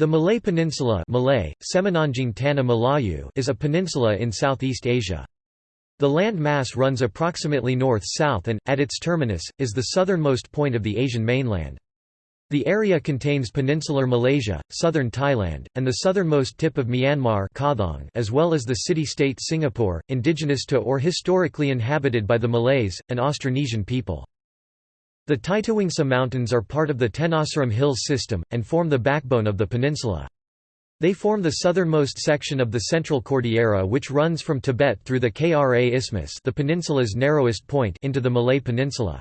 The Malay Peninsula Malay, Tanah Melayu is a peninsula in Southeast Asia. The land mass runs approximately north-south and, at its terminus, is the southernmost point of the Asian mainland. The area contains peninsular Malaysia, southern Thailand, and the southernmost tip of Myanmar as well as the city-state Singapore, indigenous to or historically inhabited by the Malays, an Austronesian people. The Titiwangsa Mountains are part of the Tenasserim Hills system, and form the backbone of the peninsula. They form the southernmost section of the Central Cordillera which runs from Tibet through the Kra Isthmus the peninsula's narrowest point into the Malay Peninsula.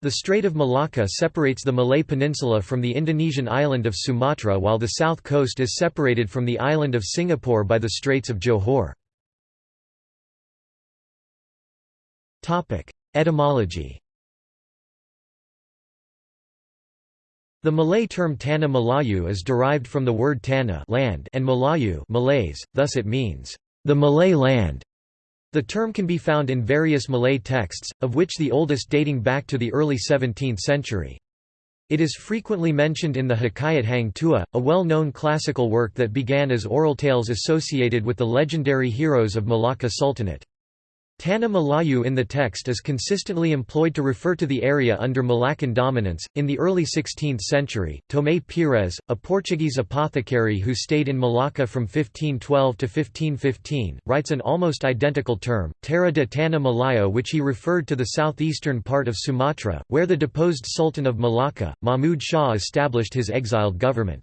The Strait of Malacca separates the Malay Peninsula from the Indonesian island of Sumatra while the south coast is separated from the island of Singapore by the Straits of Johor. Etymology The Malay term Tanah Melayu is derived from the word Tanah land and Melayu Malays, thus it means, the Malay land. The term can be found in various Malay texts, of which the oldest dating back to the early 17th century. It is frequently mentioned in the Hikayat Hang Tuah, a well-known classical work that began as oral tales associated with the legendary heroes of Malacca Sultanate. Tanah Melayu in the text is consistently employed to refer to the area under Malaccan dominance. In the early 16th century, Tomé Pires, a Portuguese apothecary who stayed in Malacca from 1512 to 1515, writes an almost identical term, Terra de Tanah Malaya, which he referred to the southeastern part of Sumatra, where the deposed Sultan of Malacca, Mahmud Shah established his exiled government.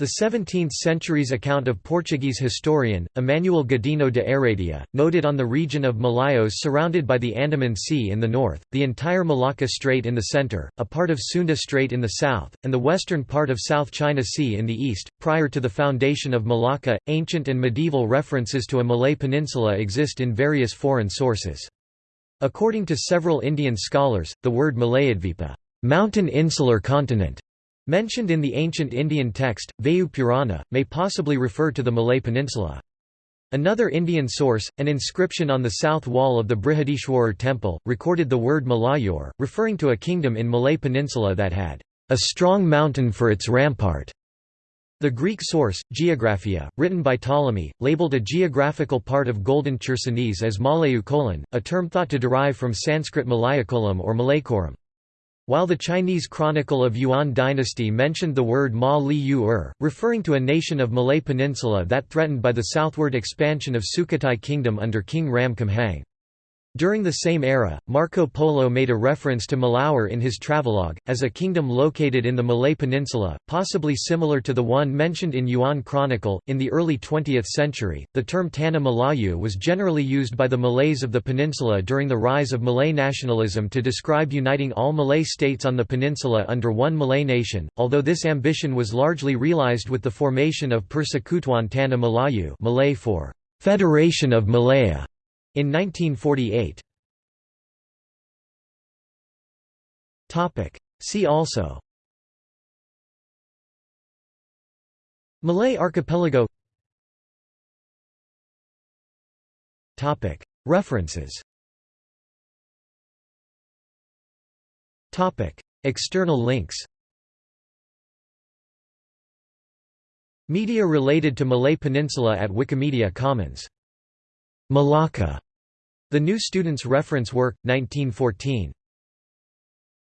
The 17th-century's account of Portuguese historian, Emmanuel Godinho de Heredia, noted on the region of Malayos surrounded by the Andaman Sea in the north, the entire Malacca Strait in the center, a part of Sunda Strait in the south, and the western part of South China Sea in the east. Prior to the foundation of Malacca, ancient and medieval references to a Malay peninsula exist in various foreign sources. According to several Indian scholars, the word Malayadvipa mountain insular continent Mentioned in the ancient Indian text, Vayu Purana, may possibly refer to the Malay Peninsula. Another Indian source, an inscription on the south wall of the Brihadishwarar temple, recorded the word Malayur, referring to a kingdom in Malay Peninsula that had a strong mountain for its rampart. The Greek source, Geographia, written by Ptolemy, labeled a geographical part of Golden Chersonese as Malayu a term thought to derive from Sanskrit Malayakolam or Malaykoram. While the Chinese Chronicle of Yuan dynasty mentioned the word Ma Li Yu er, referring to a nation of Malay Peninsula that threatened by the southward expansion of Sukhothai Kingdom under King Ram Khamhaeng. During the same era, Marco Polo made a reference to Malaur in his travelogue, as a kingdom located in the Malay Peninsula, possibly similar to the one mentioned in Yuan Chronicle. In the early 20th century, the term Tanah Melayu was generally used by the Malays of the peninsula during the rise of Malay nationalism to describe uniting all Malay states on the peninsula under one Malay nation, although this ambition was largely realized with the formation of Persekutuan Tanah Melayu Malay for Federation of Malaya in 1948 See also. Malay archipelago. References. External links. Media related to Malay Peninsula at Wikimedia Commons Malacca, The New Student's Reference Work, 1914.